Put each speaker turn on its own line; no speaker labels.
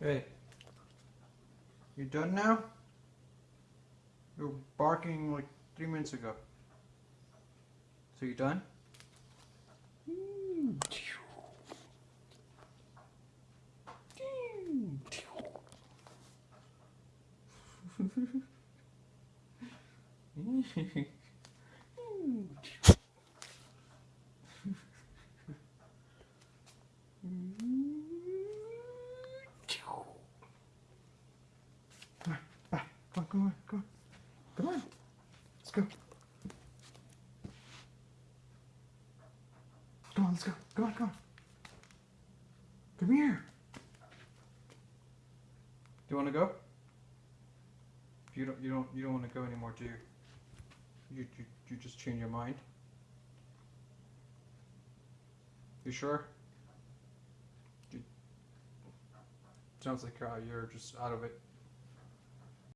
Hey. You done now? You were barking like three minutes ago. So you done? Come on, come on, come on. Come on. Let's go. Come on, let's go. Come on, come on. Come here. Do you want to go? You don't. You don't. You don't want to go anymore, do you? You. You. You just change your mind. You sure? Sounds like uh, you're just out of it.